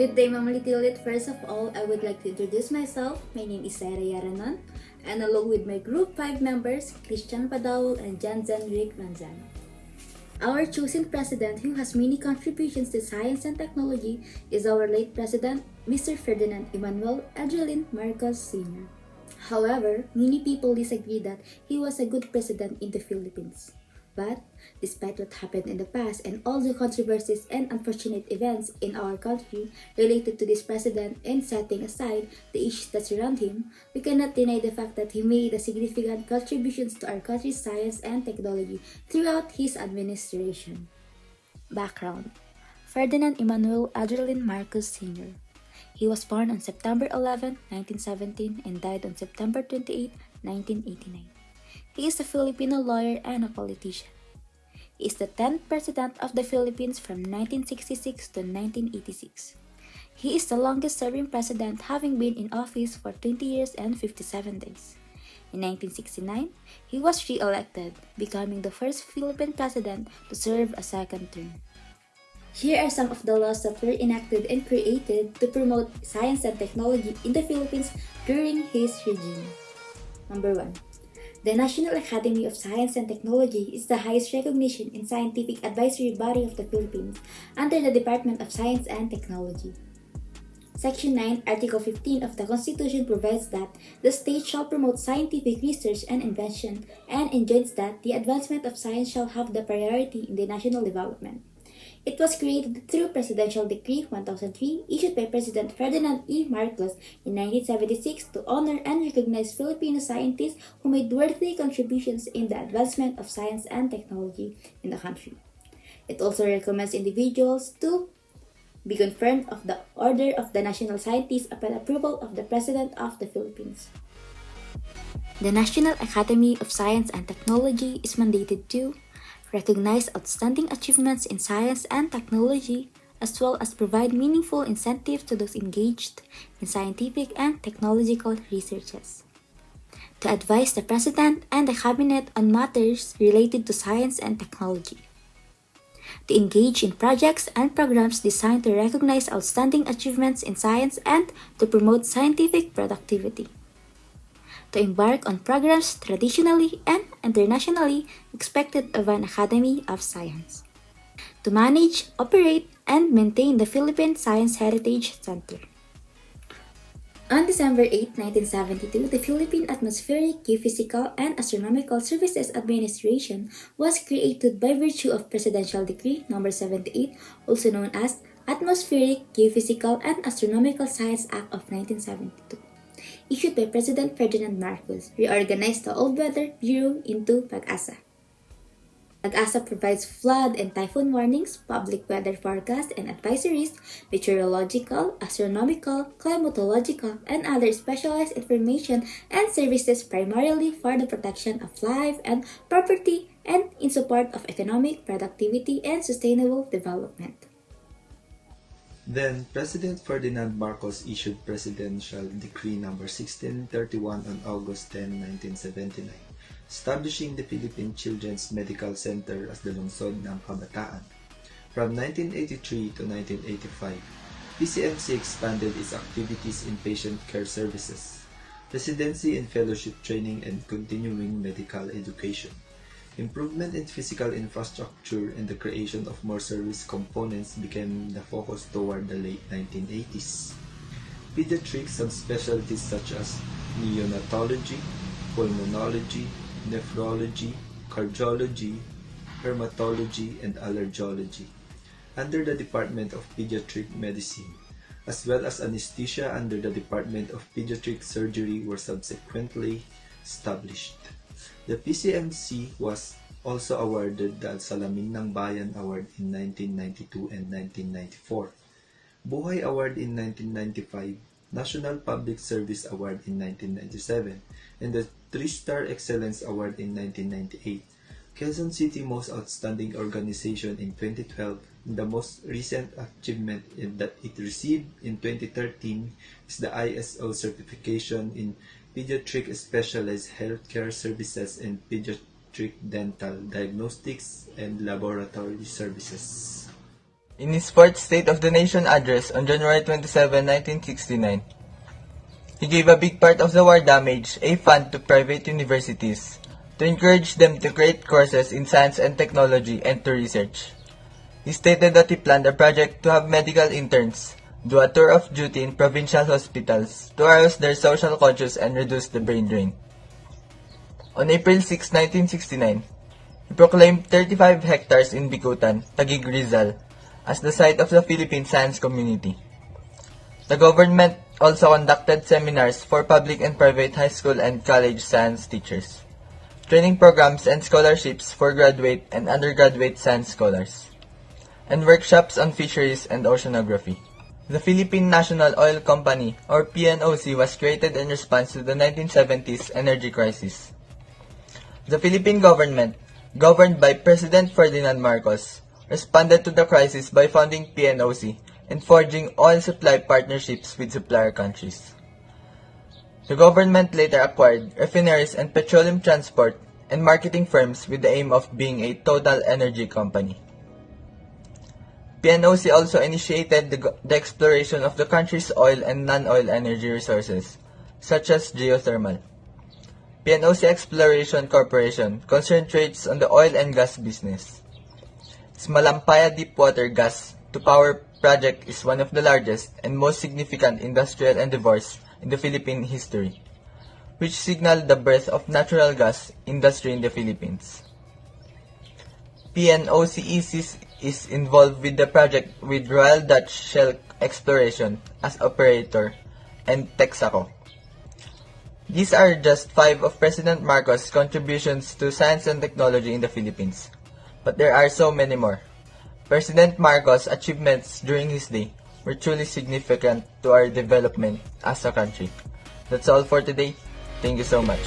Good day, Mama Litilit. First of all, I would like to introduce myself. My name is Sarah Yaranan, and along with my group 5 members, Christian Padawal and Jan Zenric Ranzan. Our chosen president, who has many contributions to science and technology, is our late president, Mr. Ferdinand Emmanuel Edralin Marcos Sr. However, many people disagree that he was a good president in the Philippines. But despite what happened in the past and all the controversies and unfortunate events in our country related to this president and setting aside the issues that surround him, we cannot deny the fact that he made a significant contributions to our country's science and technology throughout his administration. Background Ferdinand Emmanuel Edralin Marcos Sr. He was born on September 11, 1917 and died on September 28, 1989. He is a Filipino lawyer and a politician. He is the 10th President of the Philippines from 1966 to 1986. He is the longest serving president having been in office for 20 years and 57 days. In 1969, he was re-elected, becoming the first Philippine president to serve a second term. Here are some of the laws that were enacted and created to promote science and technology in the Philippines during his regime. Number 1. The National Academy of Science and Technology is the highest recognition and scientific advisory body of the Philippines under the Department of Science and Technology. Section 9, Article 15 of the Constitution provides that the state shall promote scientific research and invention and enjoins that the advancement of science shall have the priority in the national development. It was created through Presidential Decree 1003 issued by President Ferdinand E. Marcos in 1976 to honor and recognize Filipino scientists who made worthy contributions in the advancement of science and technology in the country. It also recommends individuals to be confirmed of the Order of the National Scientists upon approval of the President of the Philippines. The National Academy of Science and Technology is mandated to recognize outstanding achievements in science and technology, as well as provide meaningful incentives to those engaged in scientific and technological researches. To advise the President and the Cabinet on matters related to science and technology. To engage in projects and programs designed to recognize outstanding achievements in science and to promote scientific productivity to embark on programs traditionally and internationally expected of an Academy of Science. To manage, operate, and maintain the Philippine Science Heritage Center. On December 8, 1972, the Philippine Atmospheric, Geophysical, and Astronomical Services Administration was created by virtue of Presidential Decree No. 78, also known as Atmospheric, Geophysical, and Astronomical Science Act of 1972 issued by President Ferdinand Marcos, reorganized the Old Weather Bureau into PAGASA. PAGASA provides flood and typhoon warnings, public weather forecasts and advisories, meteorological, astronomical, climatological, and other specialized information and services primarily for the protection of life and property and in support of economic productivity and sustainable development. Then, President Ferdinand Marcos issued Presidential Decree No. 1631 on August 10, 1979, establishing the Philippine Children's Medical Center as the lungsod ng kabataan. From 1983 to 1985, PCMC expanded its activities in patient care services, residency and fellowship training and continuing medical education. Improvement in physical infrastructure and the creation of more service components became the focus toward the late 1980s. Pediatric subspecialties such as neonatology, pulmonology, nephrology, cardiology, hermatology, and allergology under the Department of Pediatric Medicine, as well as anesthesia under the Department of Pediatric Surgery were subsequently established. The PCMC was also awarded the Salamin ng Bayan Award in 1992 and 1994, Buhay Award in 1995, National Public Service Award in 1997, and the Three-Star Excellence Award in 1998. Quezon City Most Outstanding Organization in 2012 and the most recent achievement that it received in 2013 is the ISO certification in Pediatric Specialized Healthcare Services and Pediatric Dental Diagnostics and Laboratory Services. In his fourth State of the Nation address on January 27, 1969, he gave a big part of the war damage a fund to private universities to encourage them to create courses in science and technology and to research. He stated that he planned a project to have medical interns do a tour of duty in provincial hospitals to arouse their social conscience and reduce the brain drain. On April 6, 1969, he proclaimed 35 hectares in Bicutan, Taguig Rizal, as the site of the Philippine Science Community. The government also conducted seminars for public and private high school and college science teachers, training programs and scholarships for graduate and undergraduate science scholars, and workshops on fisheries and oceanography. The Philippine National Oil Company, or PNOC, was created in response to the 1970s energy crisis. The Philippine government, governed by President Ferdinand Marcos, responded to the crisis by founding PNOC and forging oil supply partnerships with supplier countries. The government later acquired refineries and petroleum transport and marketing firms with the aim of being a total energy company. PNOC also initiated the, the exploration of the country's oil and non-oil energy resources, such as geothermal. PNOC Exploration Corporation concentrates on the oil and gas business. Its Malampaya Deepwater Gas to Power project is one of the largest and most significant industrial endeavors in the Philippine history, which signaled the birth of natural gas industry in the Philippines. PNOCEC is involved with the project with Royal Dutch Shell Exploration as operator and Texaco. These are just five of President Marcos' contributions to science and technology in the Philippines. But there are so many more. President Marcos' achievements during his day were truly significant to our development as a country. That's all for today. Thank you so much.